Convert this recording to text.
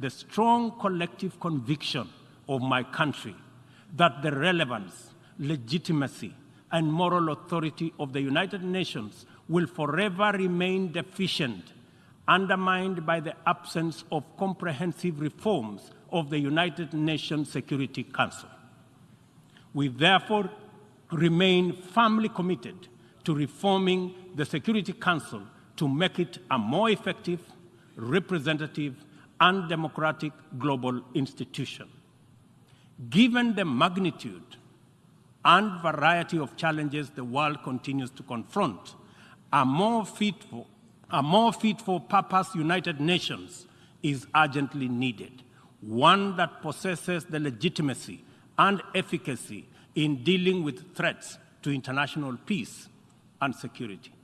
the strong collective conviction of my country that the relevance, legitimacy, and moral authority of the United Nations will forever remain deficient, undermined by the absence of comprehensive reforms of the United Nations Security Council. We therefore remain firmly committed to reforming the Security Council to make it a more effective, representative, and democratic global institution. Given the magnitude and variety of challenges the world continues to confront, a more fit for, a more fit for purpose United Nations is urgently needed, one that possesses the legitimacy and efficacy in dealing with threats to international peace and security.